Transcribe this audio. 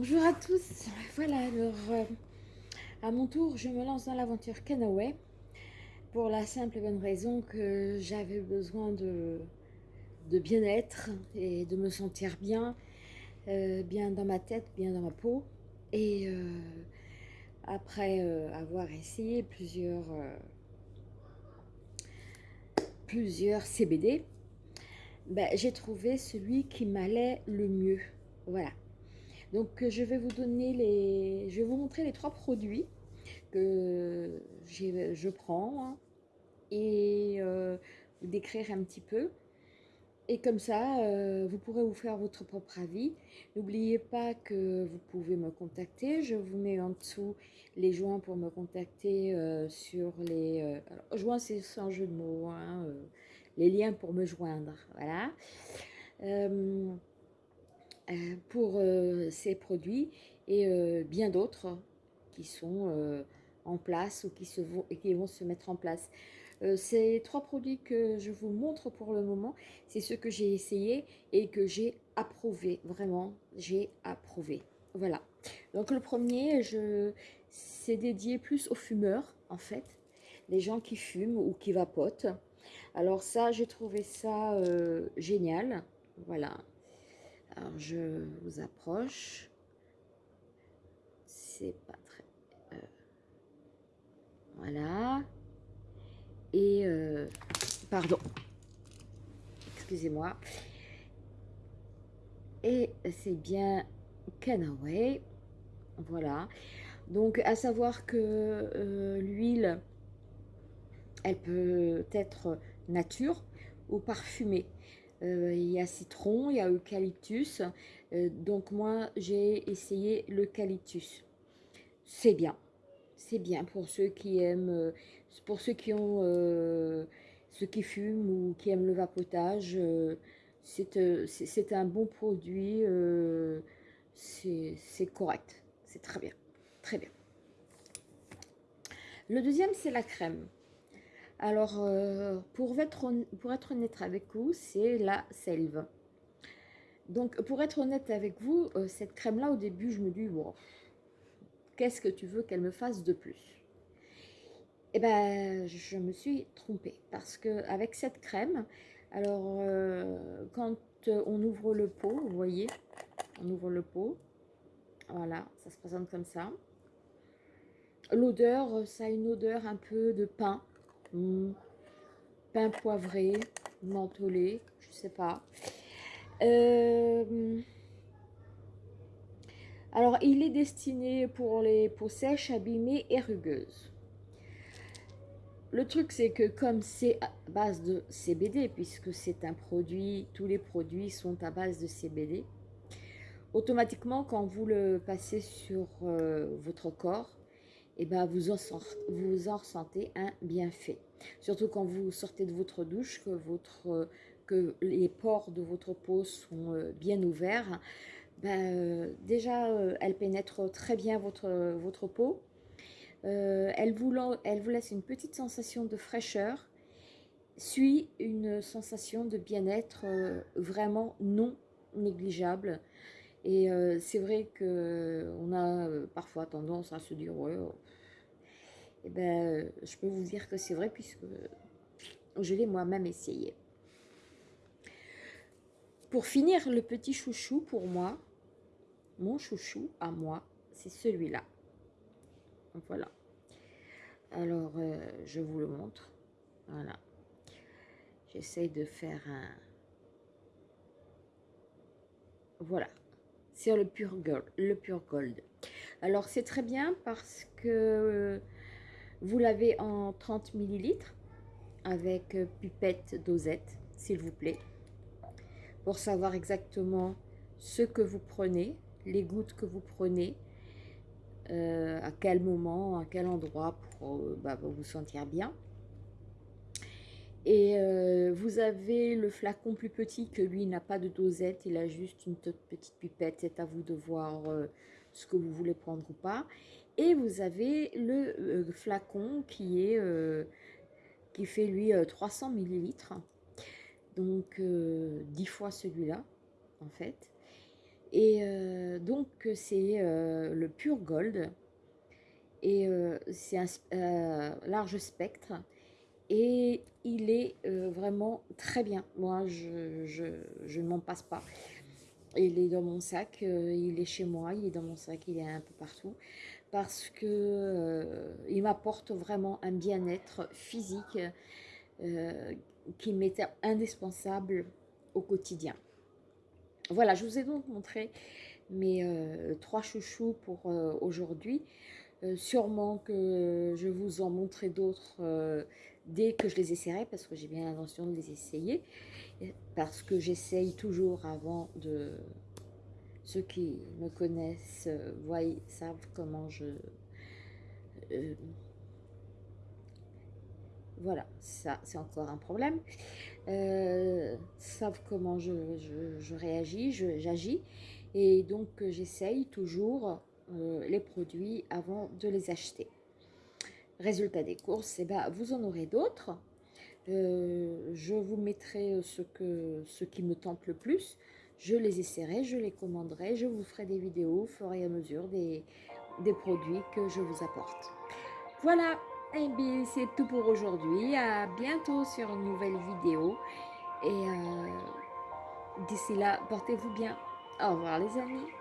Euh, bonjour à tous. Voilà, alors euh, à mon tour, je me lance dans l'aventure Canaway pour la simple et bonne raison que j'avais besoin de, bien-être et de me sentir bien, euh, bien dans ma tête, bien dans ma peau. Et après avoir essayé plusieurs, plusieurs CBD, ben, j'ai trouvé celui qui m'allait le mieux. Voilà. Donc je vais vous donner les, je vais vous montrer les trois produits que je prends hein, et euh, décrire un petit peu. Et comme ça, euh, vous pourrez vous faire votre propre avis. N'oubliez pas que vous pouvez me contacter. Je vous mets en dessous les joints pour me contacter euh, sur les... alors, joints, c'est sans jeu de mots. Hein, les liens pour me joindre. Voilà. Euh, pour euh, ces produits et euh, bien d'autres qui sont en place ou qui, vont, et qui vont se mettre en place. ces trois produits que je vous montre pour le moment, c'est ceux que j'ai essayé et que j'ai approuvé. Vraiment, j'ai approuvé. Voilà. Donc le premier, c'est dédié plus aux fumeurs, en fait. Les gens qui fument ou qui vapotent. Alors ça, j'ai trouvé ça génial. Voilà. Alors, je vous approche. C'est pas très... Euh, voilà. Et... Euh, pardon. Excusez-moi. Et c'est bien Canaway. Voilà. Donc, à savoir que euh, l'huile, elle peut être nature ou parfumée. Euh, il y a citron, il y a eucalyptus. Euh, donc moi, j'ai essayé l'eucalyptus. C'est bien. C'est bien pour ceux qui aiment, euh, pour ceux qui ont, ceux qui fument ou qui aiment le vapotage. c'est un bon produit. c'est correct. C'est très bien. Très bien. Le deuxième, c'est la crème. Alors, euh, pour, être, honnête avec vous, c'est la selve. Donc, pour être honnête avec vous, euh, cette crème-là, au début, je me dis, bon, qu'est-ce que tu veux qu'elle me fasse de plus? Eh bien, je me suis trompée. Parce que avec cette crème, alors, euh, quand on ouvre le pot, vous voyez, on ouvre le pot, voilà, ça se présente comme ça. L'odeur, ça a une odeur un peu de pain, Pain poivré, mentholé, je sais pas. Euh, alors, il est destiné pour les peaux sèches, abîmées et rugueuses. Le truc, c'est que comme c'est à base de CBD, puisque c'est un produit, tous les produits sont à base de CBD, automatiquement, quand vous le passez sur euh, votre corps, eh ben vous, en vous en ressentez un bienfait. Surtout quand vous sortez de votre douche, que, votre, que les pores de votre peau sont euh, bien ouverts. Ben, euh, déjà, euh, elle pénètre très bien votre, votre peau. elle, vous, elle vous laisse une petite sensation de fraîcheur, suit une sensation de bien-être vraiment non négligeable. Et c'est vrai qu'on a parfois tendance à se dire, ouais, eh ben, je peux vous dire que c'est vrai puisque je l'ai moi-même essayé. Pour finir, le petit chouchou pour moi, mon chouchou à moi, c'est celui-là. Voilà. Alors, euh, je vous le montre. Voilà. J'essaye de faire un... Voilà. C'est le pur gold. Le pur gold. Alors, c'est très bien parce que vous l'avez en 30 ml avec euh, pipette dosette, s'il vous plaît, pour savoir exactement ce que vous prenez, les gouttes que vous prenez, euh, à quel moment, à quel endroit euh, bah, pour, vous sentir bien. Et vous avez le flacon plus petit que lui n'a pas de dosette, il a juste une toute petite pipette, c'est à vous de voir ce que vous voulez prendre ou pas. Et vous avez le euh, flacon qui, est, euh, qui fait lui 300 euh, millilitres. Donc 10 fois celui-là en fait. Et donc c'est le Pure Gold et c'est un large spectre et il est vraiment très bien. Moi, je, je ne m'en passe pas. Il est dans mon sac, il est chez moi, il est dans mon sac, il est un peu partout parce que euh, m'apporte vraiment un bien-être physique euh, qui m'était indispensable au quotidien. Voilà, je vous ai donc montré mes euh, trois chouchous pour aujourd'hui. sûrement que je vous en montrerai d'autres dès que je les essaierai, parce que j'ai bien l'intention de les essayer, parce que j'essaye toujours avant de ceux qui me connaissent euh, voient, savent comment je... Euh, voilà, ça c'est encore un problème. Euh, savent comment je, je, réagis, j'agis. Et donc j'essaye toujours les produits avant de les acheter. Résultat des courses, eh ben, vous en aurez d'autres. je vous mettrai ce, que, ce qui me tente le plus je les essaierai, je les commanderai, je vous ferai des vidéos au fur et à mesure des, produits que je vous apporte. Voilà, et eh bien c'est tout pour aujourd'hui. À bientôt sur une nouvelle vidéo. Et euh, d'ici là, portez-vous bien. Au revoir les amis.